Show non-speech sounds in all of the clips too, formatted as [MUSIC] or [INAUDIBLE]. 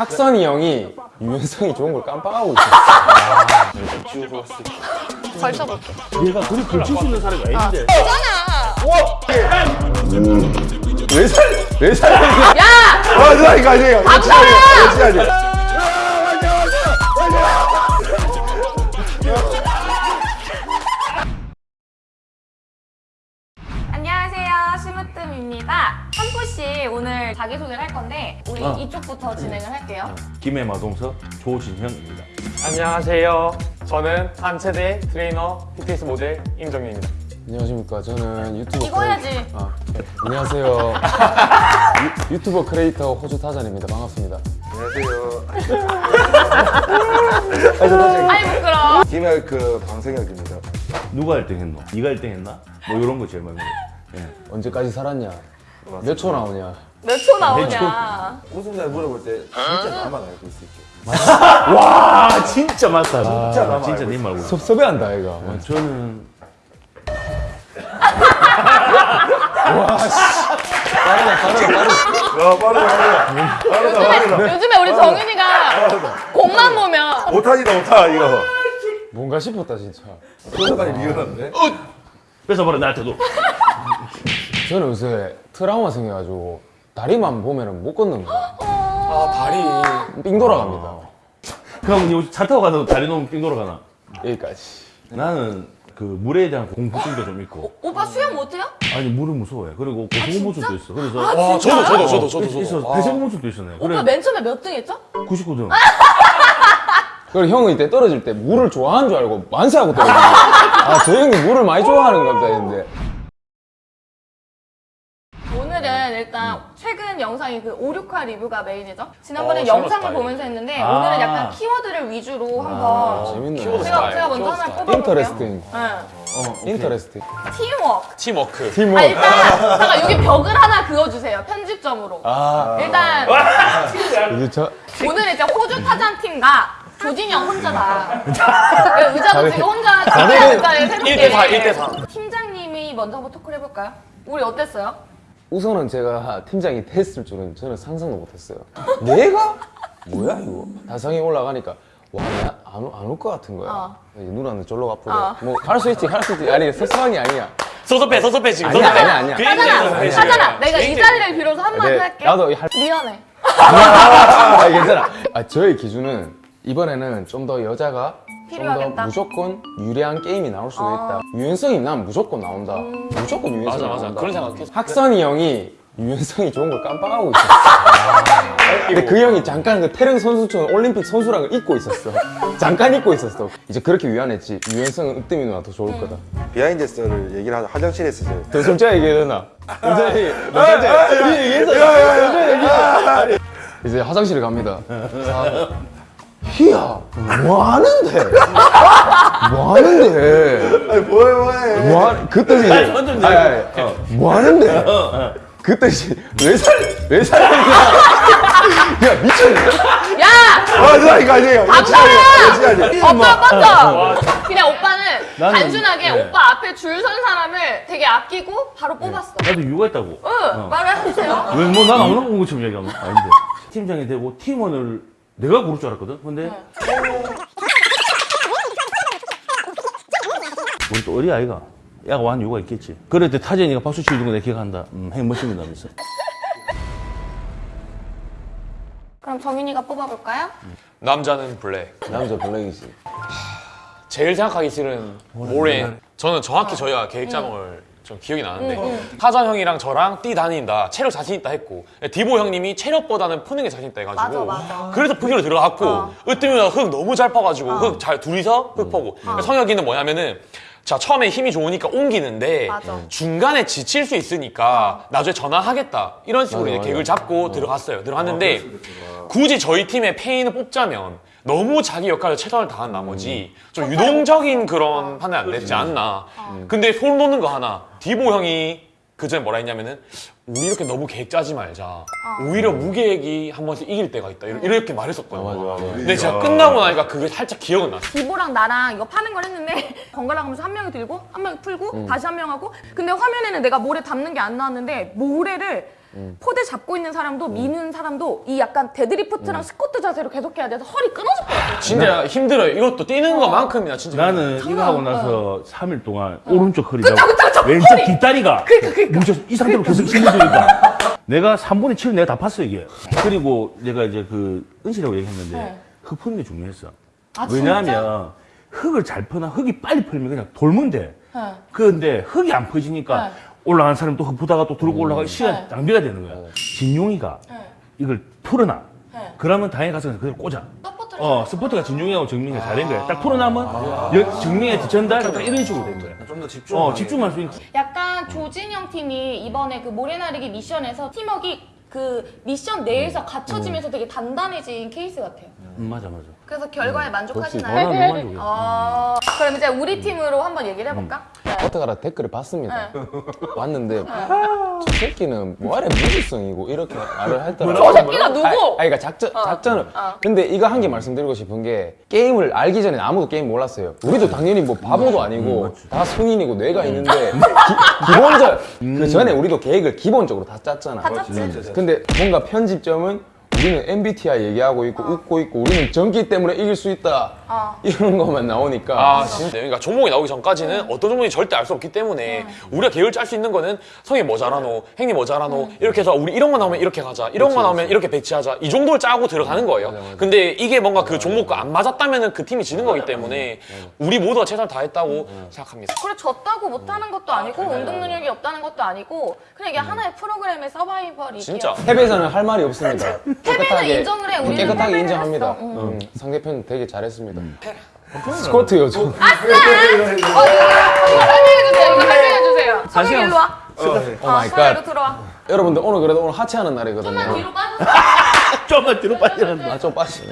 학선이 형이 유연성이 좋은 걸 깜빡하고 있었어. 걸쳐볼게. 얘가 그리 걸칠 수 있는 사람이 아닌데. 왜 살, 왜 살? 야! 아, 누나 이거 아니에요. 진짜 아 오늘 자기소개를 할 건데 우리 어. 이쪽부터 진행을 할게요. 김해 마동석 조진형입니다. 안녕하세요. 저는 한체대 트레이너 PTS 모델 임정민입니다. 안녕하십니까. 저는 유튜버. 이거 해야지. 아, 네. 안녕하세요. 유, 유튜버 크리에이터 호주 타잔입니다. 반갑습니다. 안녕하세요. [LAUGHS] 아이 부끄러워. 김해 그 방성혁입니다. 누가 1등 했노? 네가 1등 했나? 뭐 이런 거 제일 많이. 예. 언제까지 살았냐? 몇 초 나오냐? 몇 초 나오냐? 우승자 물어볼 때 진짜 나만 알고 있을게. 아 진짜 맞다. 진짜 나만 진짜 님 말고. 섭섭해한다, 이가. 어, 저는 [LAUGHS] 야, 빠르다, 빠르다. 요즘에, 요즘에 우리 정윤이가 공만 보면 오타지다, 오타, 이거. 뭔가 싶었다, 진짜. 소속까지 리얼한데? 뺏어버려 나한테도. 저는 요새 트라우마 생겨가지고 다리만 보면은 못 걷는 거야. 아 다리. 삥 돌아갑니다. 그럼 이차 타고 가서 다리 놓으면 삥 돌아가나? 여기까지. 나는 그 물에 대한 공포증도 좀 있고 오빠 수영 못해요? 아니 물은 무서워해 그리고 고소공포증도 있어 그래서 아, 진짜? 저도 저도 저도 저도 있어 저도. 폐쇄공포증도 있었네 오빠 그래 맨 처음에 몇 등 했죠? 99등 [LAUGHS] 그리고 형은 이때 떨어질 때 물을 좋아하는 줄 알고 만세하고 떨어지는 거야. 아, 저 형이 물을 많이 좋아하는가 보다 했는데. 오늘은 일단 최근 영상이 그 5, 6화 리뷰가 메인이죠. 지난번에 어, 영상을 스타일. 보면서 했는데 아. 오늘은 약간 키워드를 위주로 한번 재밌네. 키워드 제가, 제가 먼저 하나. 뽑아볼게요. interesting. 네. 어. interesting. 팀워크. 팀워크. 팀워 아 일단 잠깐 여기 벽을 하나 그어주세요. 편집점으로. 아, 일단 이제 저, 오늘은 이제 호주 타잔 팀과 조진영 혼자다. [LAUGHS] 의자도 지금 혼자 다들 의자에 새롭게. 1대4, 1대4. 팀장님이 먼저 한번 토크를 해볼까요? 우리 어땠어요? 우선은 제가 팀장이 됐을 줄은 저는 상상도 못했어요. 내가? 뭐야 이거? 다성이 올라가니까 와안올 것 같은 거야. 어. 이제 누나는 절로 가쁘래. 어. 뭐할 수 있지, 할수 있지. 아니 게 아니야. 섭섭해 섭섭해 지금. 아니야. 아니야, 아니야. 그 하잖아, 하잖아. 그 내가 이. 자리를 빌어서 한마디 네, 할게. 나도 할. 미안해. [LAUGHS] 아 괜찮아. 아 저의 기준은 이번에는 좀 더 여자가 필요하겠다. 무조건 유리한 게임이 나올 수도 어. 있다. 유연성이 난 무조건 나온다. 무조건 유연성이 맞아 맞아. 나온다. 그런 생각했어. 학선이 형이 유연성이 좋은 걸 깜빡하고 있었어. 근데 그 형이 잠깐 그 태릉 선수촌 올림픽 선수랑을 잊고 있었어. 잠깐 잊고 있었어. 이제 그렇게 위안했지. 유연성은 으뜸이 누나 더 좋을 거다. behind story를 얘기를 하자. 화장실에서. 더 솔직하게 얘기해야 되나? 솔직하게, 솔직하게 얘기해서. 이제 화장실에 갑니다. 희야, 뭐 하는데? 뭐 하는데? 아니, 뭐해, 뭐해. 뭐 하, 그때 이제, 아니, 아니, 아니, 어, 뭐 하는데? 그때 이제, 왜 살, 왜 살냐? 야, 미쳤네. 야! 아, 누나 이거 아니에요. 아니에요. 오빠 맞죠? 그냥 오빠는 나는- 단순하게 네. 오빠 앞에 줄 선 사람을 되게 아끼고 바로 뽑았어. 나도 있다고 응, 말을 해주세요. 왜 뭐 난 아무나 본 것처럼 얘기하나? 아닌데 팀장이 되고 팀원을 내가 고를 줄 알았거든 근데 우리 또 어리 아이가 야가 완 이유가 있겠지 그럴 때 타jen이가 박수 치는 거 내가 기억한다 음, 행 멋집니다 하면서 그럼 정윤이가 뽑아볼까요? 남자는 black. 남자 black이지. 제일 생각하기 싫은 모래. 저는 정확히 저희가 계획 짠 걸 좀 기억이 나는데 타잔 형이랑 저랑 뛰 다닌다 체력 자신 있다 했고 디보 형님이 체력보다는 푸는 게 자신 있다 해가지고 맞아, 맞아. 그래서 푸기로 들어갔고 어. 으뜸이가 흙 너무 잘 퍼가지고 흙잘 둘이서 흙 퍼고. 성혁이는 뭐냐면은 자 처음에 힘이 좋으니까 옮기는데 맞아. 중간에 지칠 수 있으니까 나중에 전환하겠다. 이런 식으로 맞아, 이제 맞아. 계획을 잡고 들어갔어요. 들어갔는데 굳이 저희 팀의 페인을 뽑자면 너무 자기 역할을 최선을 다한 나머지 좀 유동적인 그런 판단이 안 됐지 않나. 근데 소름 돋는 거 하나. 디보 형이 그전에 뭐라 했냐면은 우리 이렇게 너무 계획 짜지 말자. 오히려 무계획이 한 번씩 이길 때가 있다. 이렇게, 이렇게 말했었거든요. 맞아, 맞아. 근데 제가 끝나고 나니까 그게 살짝 기억은 났어. 디보랑 나랑 이거 파는 걸 했는데 [LAUGHS] 번갈아 가면서 한 명이 들고 한 명이 풀고 다시 한 명 하고 근데 화면에는 내가 모래 담는 게 안 나왔는데 모래를 포대 잡고 있는 사람도 미는 사람도 이 약간 deadlift랑 squat 자세로 계속 해야 돼서 허리 끊어질 것 같아요. 진짜 힘들어요. 이것도 뛰는 것만큼이나 진짜. 나는 이거 하고 나서 3일 동안 오른쪽 허리가 그쵸, 그쵸, 그쵸. 왼쪽 허리. 뒷다리가 그러니까, 그러니까. 뭉쳐서 이 상태로 계속 힘들으니까 내가 3분의 7을 내가 다 팠어 이게 그리고 내가 이제 그 은실이라고 얘기했는데 네. 흙 푸는 게 중요했어 아, 왜냐하면 흙을 잘 퍼나 흙이 빨리 풀면 그냥 돌면 돼 네. 그런데 흙이 안 퍼지니까 네. 올라간 사람 또흙 푸다가 또 들고 올라가 시간 네. 낭비가 되는 거야 진용이가 네. 이걸 풀어놔 네. 그러면 당연히 가서 그냥 꽂아 어, 스포트가 진용이하고 정민이가 잘 된 거야. 딱 풀어나면 여- 정민이한테 전달 딱 이런 식으로 된 거야. 좀더 집중. 어, 집중할 수 있는. 약간 조진영 팀이 이번에 그 모래나르기 미션에서 팀워크 그 미션 내에서 갖춰지면서 되게 단단해진 케이스 같아요. 음, 맞아, 맞아. 그래서 결과에 어, 만족하시나요? 너무 만족해. 어, 그럼 이제 우리 팀으로 한번 얘기를 해볼까? 네. 어떡하라 댓글을 봤습니다. 네. 봤는데 저 새끼는 뭐하래 무지성이고 이렇게 말을 했더라. 저 새끼가 누구? 아니, 아니, 그러니까 작전 작전을. 어. 근데 이거 한 개 말씀드리고 싶은 게 게임을 알기 전에 아무도 게임 몰랐어요. 우리도 당연히 뭐 바보도 아니고 다 성인이고 뇌가 있는데 기, 본적그 전에 우리도 계획을 기본적으로 다 짰잖아. 다 짰지. 근데 뭔가 편집점은 우리는 MBTI 얘기하고 있고 웃고 있고 우리는 전기 때문에 이길 수 있다. 어. 이런 것만 나오니까. 아 진짜. 그러니까 종목이 나오기 전까지는 어떤 종목인지 절대 알 수 없기 때문에 우리가 계획을 짤수 있는 거는 성이 뭐 잘하노 행님 뭐 잘하노 이렇게 해서 우리 이런 거 나오면 이렇게 가자 이런 거 나오면 이렇게 배치하자 이 정도를 짜고 들어가는 거예요. 근데 이게 뭔가 그 종목과 안 맞았다면 그 팀이 지는 거기 때문에 우리 모두가 최선을 다했다고 생각합니다. 그래 졌다고 못하는 것도 아니고 운동 능력이 없다는 것도 아니고 그냥 이게 하나의 프로그램의 서바이벌이기야. 진짜. 패배에서는 할 말이 없습니다. 깨끗하게 인정을 해. 우리는 깨끗하게 인정합니다. 응. 음, 상대편 되게 잘했습니다. 스쿼트 요즘 어, 이거 설명해주세요. 이거 설명해주세요. 성현 일로 와. 오 어, 마이 갓. 여러분들 오늘 그래도 오늘 하체하는 좀만 날이거든요. 뒤로 빠져. 좀만 뒤로 빠져난다. [LAUGHS] 아, 좀 빠시.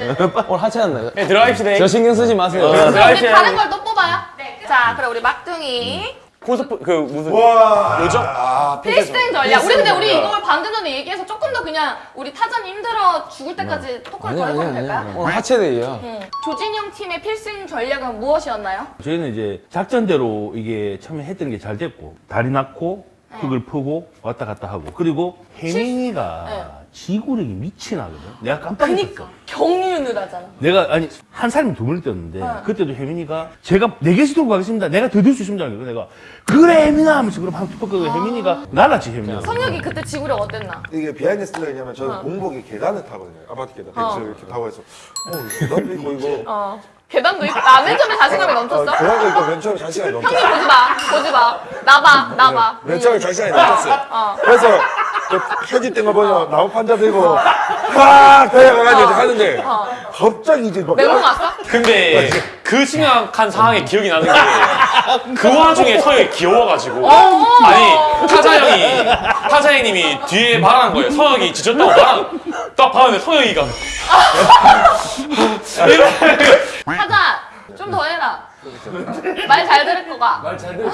오늘 하체하는 날. 네, 들어가입시다 저 신경 쓰지 마세요. 네. 그럼 우리 다른 걸 또 뽑아요. 네. 자, 그럼 우리 막둥이. 콘서트 그 무슨 와. 요정 아 필승 전략. 우리 근데 우리 이걸 방금 전에 얘기해서 조금 더 그냥 우리 타전 힘들어 죽을 때까지 토크를 더 아니야 해보면 아니야 될까요? 아니야. 오늘 하체데이야. 응. 조진영 팀의 필승 전략은 무엇이었나요? 저희는 이제 작전대로 이게 처음에 했던 게 잘 됐고, 다리 놓고, 흙을 퍼고, 왔다 갔다 하고. 그리고 혜민이가 네. 지구력이 미친하거든. 내가 깜빡 그니까 잊었어. 경륜을 하잖아. 내가, 아니, 한 사람이 두 번을 뛰었는데, 어. 그때도 혜민이가, 제가 네 개씩 들고 가겠습니다. 내가 더 들 수 있습니다. 그래서 내가, 그래, 혜민아! 하면서 그럼 한 투퍼 그 혜민이가, 날랐지, 혜민이가. 성혁이 그때 지구력 어땠나? 이게 behind story가 있냐면 저는 공복에 계단을 타거든요. 아파트 계단. 어. 벤츠를 이렇게 타고 해서 어, 계단도 있고 이거. 어. 계단도 있고. 아, 맨 처음에 자신감이 어, 넘쳤어? 계단도 있고 맨 처음에 자신감이 넘쳐. 형님 보지 마. 보지 마. 나봐. 나봐. 맨 처음에 자신감이 넘쳤어요. 어. 그래서 그 편집된 거 보면 나무 판자 들고 확 달려가가지고 이제 하는데 갑자기 이제 막 멘붕 왔어? 근데 그 심각한 상황이 기억이 나는 게 그 와중에 서영이 귀여워가지고 아니 타자 형이 타자 형님이 뒤에 말하는 거예요 서영이 지쳤다고 말하는 딱 봤는데 서영이가 하자. 좀 더 해라. 말 잘 들을 거가. 말 잘 들을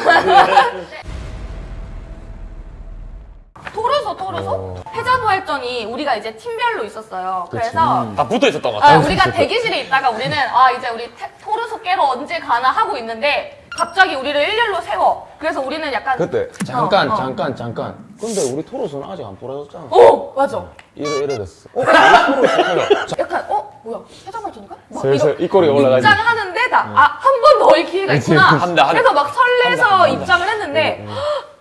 토르소 토르소 패자부활전이 우리가 이제 팀별로 있었어요. 그래서 다 붙어 있었던 것 아, 같아요 우리가 대기실에 있다가 우리는 아 이제 우리 태- 토르소 깨러 언제 가나 하고 있는데 갑자기 우리를 일렬로 세워. 그래서 우리는 약간 그때 잠깐 어, 어. 잠깐 잠깐. 근데 우리 토로스는 아직 안 부러졌잖아. 어 맞아. 이래 이래 됐어. 어? 약간 어 뭐야 패자부활전인가? 막 슬슬 입꼬리 올라가지. 입장하는데 나 아 한 번 더일 기회가 있구나. 한다, 한다. 그래서 막 설레서 한다, 한다. 입장을 했는데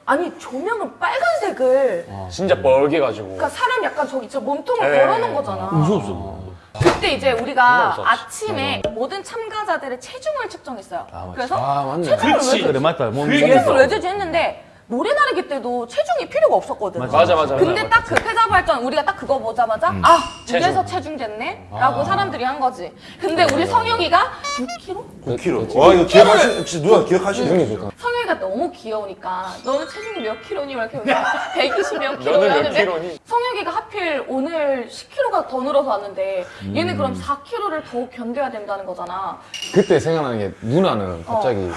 아니 조명은 빨간색을 진짜 뻘게 가지고 그러니까 사람 약간 저기 저 몸통을 네. 걸어놓은 거잖아. 무서웠어. 그때 이제 우리가. 아침에 모든 참가자들의 체중을 측정했어요. 아. 그래서 아, 맞네. 체중을 그렇지. 왜 그래, 맞다. 체중을 왜 재지 했는데 모래나르기 때도 체중이 필요가 없었거든. 맞아. 맞아 맞아 근데 맞아. 딱그 패자부활전 우리가 딱 그거 보자마자 아 체중. 이래서 체중 쟀네? 라고 사람들이 한 거지. 근데 우리 성혁이가 6kg? 9kg. 와 이거 기억하시 진짜 누가 기억하시네. 형이 좋다. 성혁이가 너무 귀여우니까 너는 체중이 몇 킬로니? 막 이렇게 120몇 킬로 너는 몇 하는데? 성혁이가 하필 오늘 10kg가 더 늘어서 왔는데 얘는 그럼 4kg를 더 견뎌야 된다는 거잖아. 그때 생각나는 게 누나는 갑자기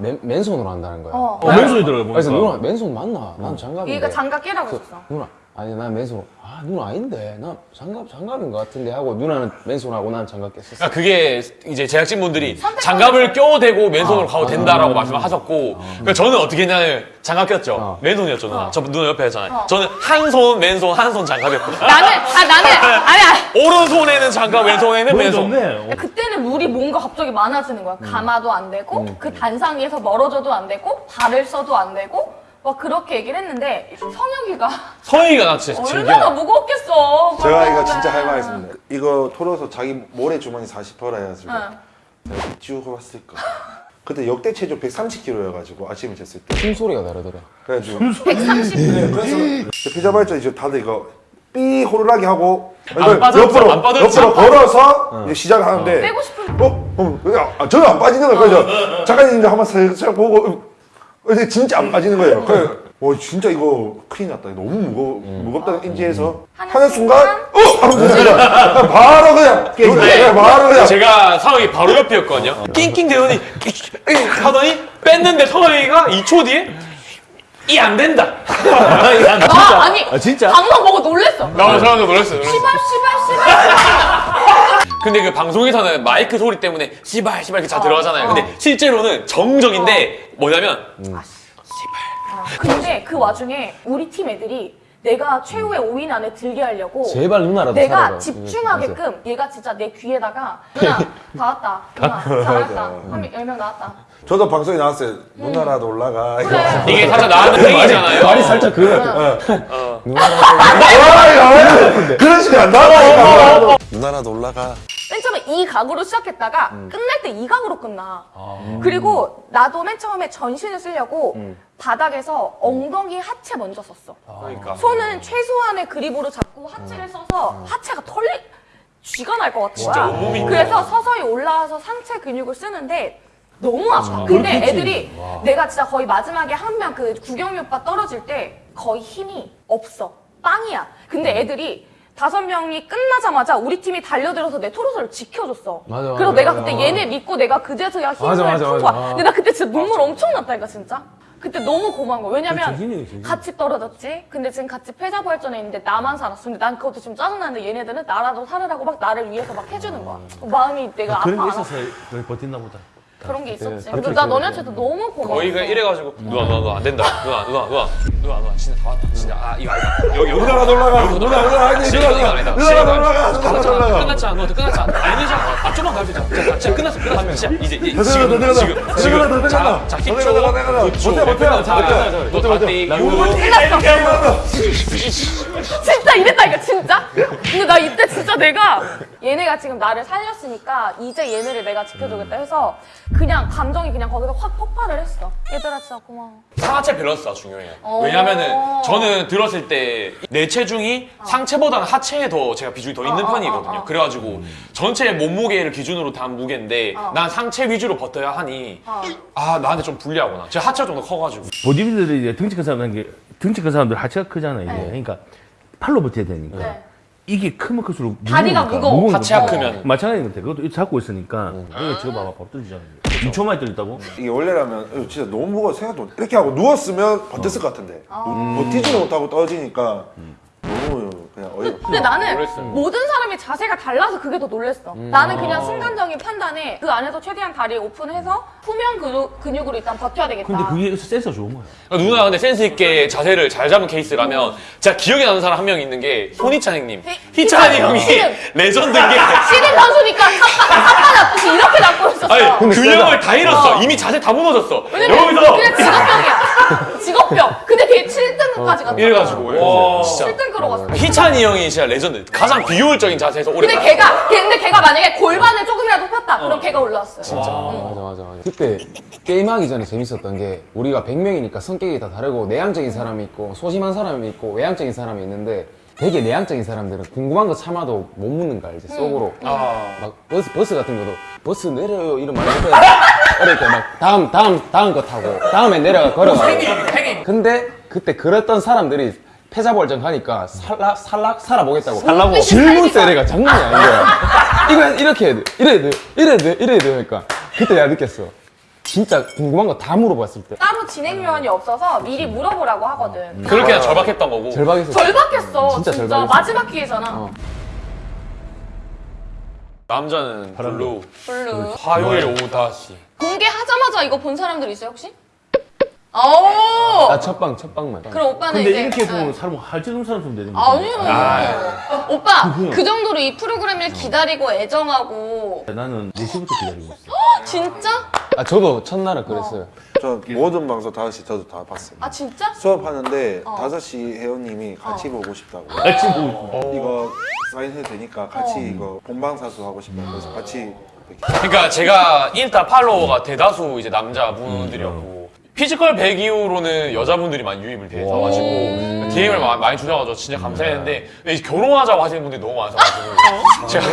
맨, 맨손으로 한다는 거야. 어. 어, 맨손이 들어요, 그래서. 누나 맨손 맞나? 난 장갑인데. 얘가 장갑 끼라고 그, 했어. 누나 아니 난 맨손 아 누나 아닌데. 나 장갑 장갑인 것 같은데 하고 누나는 맨손하고 난 장갑 꼈었어. 그러니까 그게 이제 제작진분들이 선택받았어요. 장갑을 껴대고 맨손으로 아, 가도 된다라고 말씀하셨고 그러니까 저는 어떻게 했냐면 장갑 꼈죠. 어. 맨손이었죠 누나 저 누나 옆에 했잖아요. 어. 저는 한 손 맨손 한 손 장갑이었거든요. 나는 아 나는 아니야. [LAUGHS] 오른손에는 장갑 왼손에는 맨손. 좋네. 그때는 물이 뭔가 갑자기 많아지는 거야. 가마도 안 되고 그 단상 위에서 멀어져도 안 되고 발을 써도 안 되고 막 그렇게 얘기를 했는데 성혁이가 진짜 제일 얼마나 무겁겠어. 제가 이거 그러는데. 진짜 할말 있습니다. 이거 털어서 자기 모래 주머니 40%라 해가지고 응. 내가 쭉 해봤을까. 그때 역대 체중 130kg여가지고 아침에 쟀을 때. 숨소리가 다르더라 그래가지고 130. 네, 그래서 피자 발전 이제 다들 이거 삐 호루라기 하고 안 빠졌죠? 옆으로 안 빠졌죠? 옆으로 걸어서 이제 시작을 하는데 빼고 싶은 어? 어? 야, 아, 전혀 안 빠지는 거예요. 그래서 작가님 한번 살짝 보고 어, 이제 진짜 안 빠지는 거예요. 그래서 와 진짜 이거 큰일 났다. 너무 무거 무겁다 는 인지해서 하는 하는 순간? 어? 하면서 그냥 바로 그냥 그냥 바로 그냥 제가 서희 바로 옆이었거든요 낑낑 대더니 하더니 뺐는데 서희가 2초 뒤에 이 안 된다 [LAUGHS] 아, 아니 아, 진짜? 방송 보고 놀랬어. 나 사람도 놀랐어요 놀랐어요. 씨발 씨발 씨발. 근데 그 방송에서는 마이크 소리 때문에 씨발 씨발 이렇게 잘 어, 들어가잖아요. 어. 근데 실제로는 정적인데 뭐냐면 근데 그 와중에 우리 팀 애들이 내가 최후의 5인 안에 들게 하려고 제발 누나라도 내가 살아라. 집중하게끔 얘가 진짜 내 귀에다가 [LAUGHS] 누나 다 왔다. 누나 잘했다. 한 10명 나왔다. 저도 방송에 나왔어요. 누나라도 올라가. 그래. 이게 살짝 나하는 행위잖아요. 말이 살짝 그거 같아 어. 그런 식이 안 나와. 누나라도 올라가. 이 각으로 시작했다가 음. 끝날 때 이 각으로 끝나 아. 그리고 나도 맨 처음에 전신을 쓰려고 음. 바닥에서 엉덩이 하체 먼저 썼어 그러니까. 손은 최소한의 그립으로 잡고 하체를 써서 하체가 털리 쥐가 날 것 같은 거야. 온몸이 그래서 서서히 올라와서 상체 근육을 쓰는데 너무 아파. 근데 애들이 내가 진짜 거의 마지막에 한 명 그 구경이 오빠 떨어질 때 거의 힘이 없어. 빵이야. 근데 애들이 다섯 명이 끝나자마자 우리 팀이 달려들어서 내 토르소를 지켜줬어. 맞아, 맞아, 그래서 내가 맞아. 그때 얘네 믿고 내가 그제서야 힘을 푼. 거야. 근데 나 그때 진짜 눈물 엄청 났다니까 진짜. 그때 너무 고마운 거야. 왜냐면 정신이, 정신이. 같이 떨어졌지. 근데 지금 같이 패자부활전에 있는데 나만 살았어. 근데 난 그것도 지금 짜증나는데 얘네들은 나라도 살으라고 막 나를 위해서 막 해주는 거야. 마음이 내가 아파. 그런 게안 있어서 버틴나 보다. 그런 게 있었지. 그때 근데 나 너네한테도 너무 고마워. 거의 그냥 이래가지고 누나 누나 누나 안 된다. 누나 누나 누나 누나 누나 진짜 다 왔다. 진짜 아 이거 아니다. 여기 여기 올라가. 여기서 누나 누나 진짜 누나 이거 누나. 아니다. 누나라도 올라가. 누나라도 올라가. 끝났잖아. 너 끝났잖아. 아니잖아. 아 좀만 가주자. 자, 진짜 끝났어. 끝났어. 진짜 이제 이제 더 지금 더 지금. 지금 더더 자, 내려가. 자더 10초 내려가, 더 내려가. 9초 못해, 못해, 못해, 못해. 너 다때 진짜 이랬다니까 진짜. 근데 나 이때 진짜 내가 얘네가 지금 나를 살렸으니까 이제 얘네를 내가 지켜주겠다 해서 그냥 감정이 그냥 거기서 확 폭발을 했어. 얘들아 진짜 고마워. 상하체 밸런스가 중요해요. 어. 왜냐면은 저는 들었을 때 내 체중이 상체보다는 하체에 더 제가 비중이 더 있는 어, 어, 편이거든요. 어, 어. 그래가지고 전체 몸무게를 기준으로 단 무게인데 어. 난 상체 위주로 버텨야 하니 어. 아 나한테 좀 불리하구나. 제가 하체가 좀 더 커가지고. 보디빌더들이 이제 등치 큰 사람들 게 등치 큰 사람들 하체가 크잖아요. 이제. 네. 그러니까 팔로 버텨야 되니까 네. 이게 크면 클수록 다리가 무거워. 무거우니까. 하체가 어. 크면. 마찬가지인 것 같아. 그것도 이렇게 잡고 있으니까 이거 지금 봐봐 밥 떨어지잖아요. 2초 만에 떨렸다고? 이게 원래라면 어, 진짜 너무 무거워 생각도 못- 이렇게 하고 누웠으면 버텼을 것 같은데 버티지도 못하고 떨어지니까 너무 그냥 어이가 없어. 근데 나는. 모든 사람 이 자세가 달라서 그게 더 놀랬어. 나는 그냥 순간적인 판단에 그 안에서 최대한 다리 오픈해서 후면 근육, 근육으로 일단 버텨야 되겠다. 근데 그게 센서 좋은 거야. 그러니까 누나 근데 센스 있게 자세를 잘 잡은 케이스라면 제가 기억에 나는 사람 한 명 있는 게 손희찬 형님. 희- 희찬이 희찬 형이 [LAUGHS] legend인 게 [LAUGHS] 씨름 선수니까 샅바 잡듯이 이렇게 잡고 있었어. 아니 균형을 다 잃었어. 어. 이미 자세 다 무너졌어. 왜냐면 여기서 그냥 직업병이야. [LAUGHS] 직업병. 근데 걔 7등까지 갔어. 이래가지고 와 진짜 7등 끌어갔어. 희찬이 형이 진짜 레전드. 가장 비효율적인 자세에서 오래 근데 갔어. 걔가 걔- 근데 걔가 만약에 골반을 조금이라도 폈다. 그럼 걔가 올라왔어요. 맞아 맞아 맞아 그때 게임하기 전에 재밌었던 게 우리가 100명이니까 성격이 다 다르고 내향적인 사람이 있고 소심한 사람이 있고 외향적인 사람이 있는데 되게 내향적인 사람들은 궁금한 거 참아도 못 묻는 거 알지 속으로 아. 막 버스 버스 같은 것도 버스 내려요 이러면 안 돼. 이렇게 막 다음 다음 다음 거 타고 다음에 내려가 걸어가 근데 그때 그랬던 사람들이 패자부활전 가니까 살락 살락 살아보겠다고 살라고. 질문 세례가 장난이 아닌 거야 이거 이렇게 해야 돼 이래야 돼 이래야 돼 이래야 돼 그러니까 그때 내가 느꼈어 진짜 궁금한 거 다 물어봤을 때 따로 진행 요원이 없어서 미리 물어보라고 하거든. 그렇게 그냥 절박했던 거고. 절박해서 절박했어. 진짜 진짜, 절박했어. 마지막 기회잖아. 어. 남자는 blue. blue. 화요일 오후 5시. 공개하자마자 이거 본 사람들 있어요 혹시? 오. 나 첫방 첫방만 그럼 오빠는 근데 이제 이렇게 응. 보면 사람 할지는 사람 좀 되는 거지. 아니요. 오빠 그 정도로 이 프로그램을 기다리고 애정하고 나는 4시부터 기다리고 있어. [GASPS] 진짜? 아 저도 첫날은 그랬어요 저 [LAUGHS] 모든 방송 5시 저도 다 봤어요. 아 진짜? 수업하는데 어. 5시 회원님이 같이 보고 싶다고. [LAUGHS] 같이 보고 이거 사인해도 되니까 같이 이거 본방사수 하고 싶다고 그래서 같이 그러니까 제가 인스타 follower가 대다수 이제 남자분들이었고 피지컬 100 이후로는 여자분들이 많이 유입을 돼가지고 DM을 많이 주셔가지고 진짜 감사했는데 이제 결혼하자고 하시는 분들이 너무 많아서가지고 제가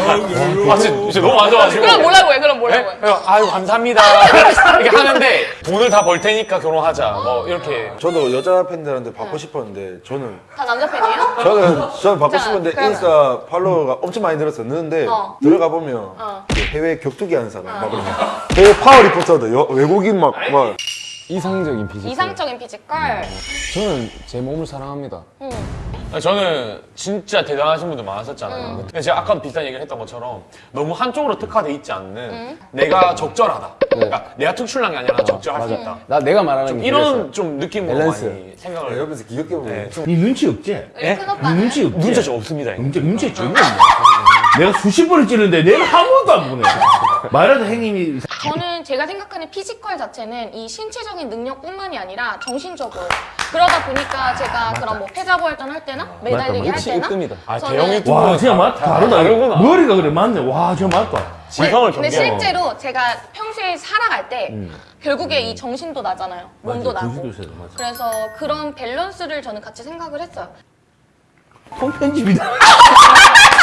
아 진짜, 진짜 너무 많아가지고. 그럼 뭐라고 해? 그럼 뭐라고 해? 네? 그래서 아유 감사합니다. [LAUGHS] 이렇게 하는데 돈을 다 벌 테니까 결혼하자. 뭐 이렇게. 저도 여자 팬들한테 받고 싶었는데 저는 다 남자 팬이에요? 저는 저는 받고 자, 싶은데 인스타 follower가 엄청 많이 늘었었는데 어. 들어가 보면 어. 그 해외 격투기 하는 사람 막 그러면 해외 powerlifter들 여- 외국인 막막 이상적인 physical 이상적인 physical. 저는 제 몸을 사랑합니다 응. 저는 진짜 대단하신 분들 많았었잖아요. 근데 제가 아까도 비슷한 얘기를 했던 것처럼 너무 한쪽으로 특화돼 있지 않는 내가 적절하다. 그러니까 내가 특출난 게 아니라 적절할 수 있다. 나 내가 말하는 좀게 이런 그래서. 좀 느낌으로 밸런스. 많이 생각을 옆에서 귀엽게 보면 네, 좀니 눈치 없지? 오빠는 니 눈치 없지? 눈치 좀 없습니다. 눈치 전혀 없네. 내가 수십 번을 찌르는데 내가 한 번도 안 보네. 말하는 행님이 저는 제가 생각하는 피지컬 자체는 이 신체적인 능력뿐만이 아니라 정신적으로 그러다 보니까 제가 그런 뭐 패자부활전 할 때나 매달리기 할 역시 때나 아, 저는-. 와 진짜 맞다 다르다. 다르구나. 머리가 그래 맞네. 와 진짜 맞다. 지성을 근데 경계하고. 실제로 제가 평소에 살아갈 때 결국에 이 정신도 나잖아요. 몸도 맞아, 나고. 맞아. 그래서 그런 밸런스를 저는 같이 생각을 했어요. 통편집이다. [LAUGHS]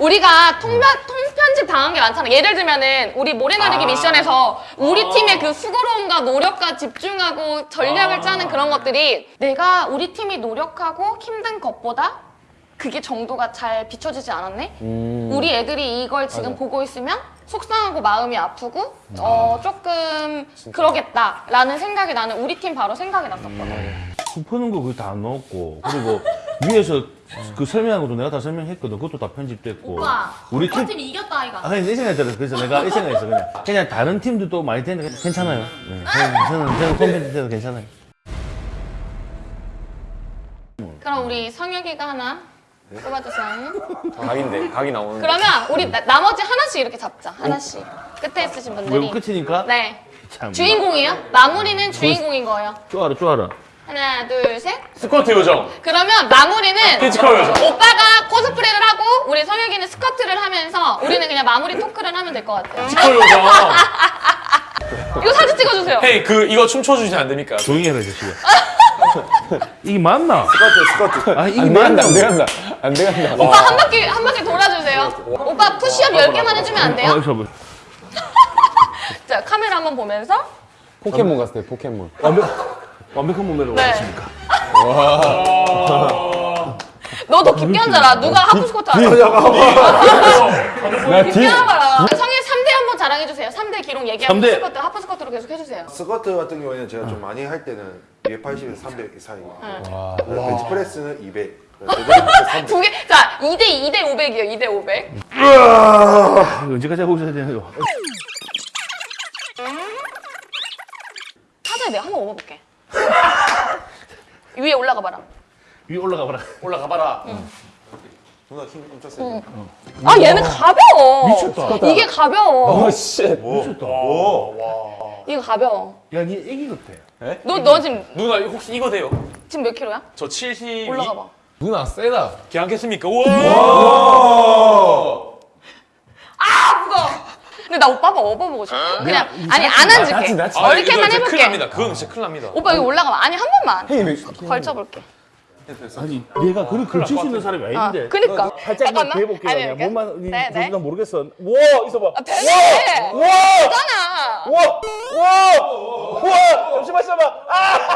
우리가 통편, 통편집 당한 게 많잖아. 예를 들면은 우리 모래나르기 미션에서 우리 팀의 그 수고로움과 노력과 집중하고 전략을 짜는 그런 것들이 내가 우리 팀이 노력하고 힘든 것보다 그게 정도가 잘 비춰지지 않았네? 우리 애들이 이걸 지금 보고 있으면 속상하고 마음이 아프고 어 조금 그러겠다라는 생각이 나는 우리 팀 바로 생각이 났었거든. 수 푸는 거 그거 다안 넣었고 그리고 위에서 그 설명한 것도 내가 다 설명했거든. 그것도 다 편집됐고. 오빠, 우리 우리 팀 팀이 이겼다 아이가. 아, 그냥 이 생각이 들어. 그래서 내가 이 생각했어, 그냥. 그냥 다른 팀들도 많이 되는데 괜찮아요. 네. 저는, 저는, 콘텐츠 돼도 괜찮아요. 그럼 우리 성혁이가 하나 뽑아주세요. 각인데 각이 나오는. 그러면 우리 나, 나머지 하나씩 이렇게 잡자. 하나씩. 끝에 있으신 왜 분들이. 끝이니까? 네. 참. 주인공이에요? 마무리는 주인공인 거예요. 쪼아라, 쪼아라. 하나, 둘, 셋. 스쿼트 요정. 그러면 마무리는 physical 요정. 오빠가 코스프레를 하고 우리 성혁이는 squat를 하면서 우리는 그냥 마무리 토크를 하면 될 것 같아요. physical 요정. [LAUGHS] 이거 사진 찍어주세요. hey 그 이거 춤춰 주시면 안 됩니까? 조용히 해라, 이 자식아. [LAUGHS] 이게 맞나? squat squat 아, 이게 안 맞나? 안 돼간다 안 돼간다 오빠 한 바퀴 한 바퀴 돌아주세요. 오빠 푸시업 10개만 해주면 안 어, 돼요? 저 뭐. [LAUGHS] 자 카메라 한번 보면서 포켓몬 갔을 때 포켓몬 완벽, 완벽한 몸매로 네. 왔습니까? 너더 깊게 앉아라. 누가 half squat 하냐? 나 깊게 앉아라. 성일 3대 한번 자랑해주세요. 3대 기록 얘기하고 삼 대. squat, half squat로 계속 해주세요. 스커트 같은 경우에는 제가 좀 많이 할 때는 280에서 300 사이 bench press는 200 데드리프트 300두 개, 자, 2대 2대 500이요. 2대 500. 이거 언제까지 하고 있어야 되는 거? 타자에 내가 한번 업어볼게. [LAUGHS] 위에 올라가 봐라. 위에 올라가 봐라. 올라가 봐라. 누나 힘 엄청 세죠? 아, 얘는 가벼워. 미쳤다. 이게 가벼워. 어 씨 미쳤다. 이거 가벼워. 야, 니 애기 같아. 너, 너 지금, 누나 혹시 이거 돼요? 지금 몇 킬로야? 저 72. 올라가 봐. 누나 세다 괜찮겠습니까? 우와. 아, 무거워. 근데 나 오빠 한번 업어보고 싶어. 그냥, 아니, 안 앉을게. 아, 이렇게만 이거 진짜 큰일 해볼게. 납니다. 그건 진짜 큰일 납니다. 오빠 여기 올라가 봐. 아니, 한 번만. 걸쳐볼게. 아니, 내가 그걸 걸칠 수 있는 사람이 아, 아닌데. 그니까. 살짝만. 대볼게요. 아니? 몸만, 니 네, 네. 난 모르겠어. 와, 있어봐. 아, 되네. 와! 되잖아. 와! 와! 와! 잠시만 있어봐. 아!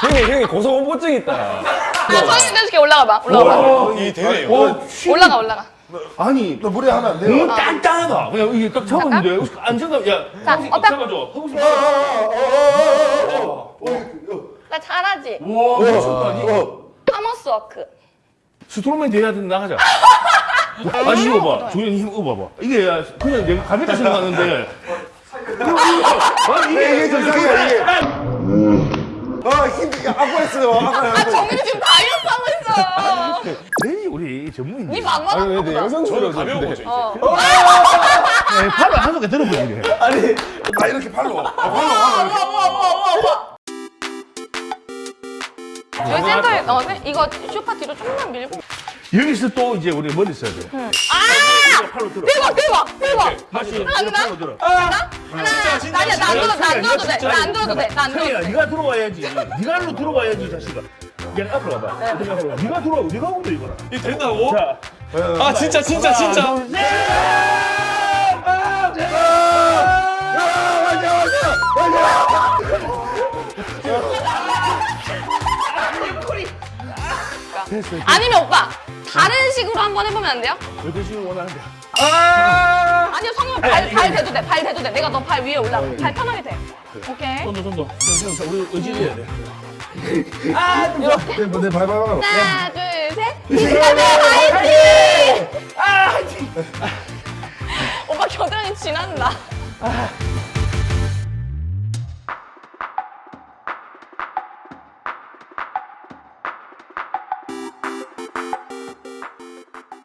형이 형이 고소공포증 있다 나 성인 내줄게 올라가 봐. 올라가 봐. 이. 와! 올라가, 올라가. 아니 너 무리하면 안 돼요. 너무 단단하다. 그냥 이게 딱 잡았는데 안정감. 야, 자, 어때? 딱 잡아줘. 허벅지. 나 잘하지? 와, 미쳤다. 니 하머스 워크. 스트로맨 대회하든 나가자. 아니 이거 봐, 조연이 힘 봐봐. 이게 그냥 내가 가볍게 생각하는데. 아 이게 이게 정상이야 이게. 아 힘이 아파했어요. 아파요. 정민이 지금 다 왜 우리 전문인? 니 반만 아니 근데 영상으로 가벼운 거죠, 이제. 어. 팔을 한 손에 들어보지. 아 이렇게 팔로. 아, 팔로. 아, 우와. 여기 센터에 어, 네, 이거 쇼파 뒤로 조금만 밀고. 여기서 또 이제 우리 머리 써야 돼. 아! 팔로 들어. 대박, 대박, 대박. 다시 하나, 팔로 들어. 하나, 진짜, 진짜, 나야, 나안 들어, 나안 들어도 돼. 진짜. 나안 들어도 돼. 나 안 들어도 태희야, 돼. 네가 들어와야지. 네가 일로 들어와야지, 자식아. 얘 앞으로 가봐. 네가 앞으로 가. 네가 들어와. 네가 오면 이거라. 이 된다고? 자, 아 진짜 진짜 진짜. 아니면 오빠 다른 식으로 한번 해보면 안 돼요? 어떤 식으로 원하는데. 아니요 성형 발, 발 대도 돼. 발 대도 돼. 내가 너 발 위에 올라가. 발 편하게 돼. 오케이. 손도 손도. 손도, 손도. 우리 의지해야 돼. 이렇게. 내 발발. 하나, 둘, 셋. 비슷하게 화이팅! 오빠 겨드랑이 지난다.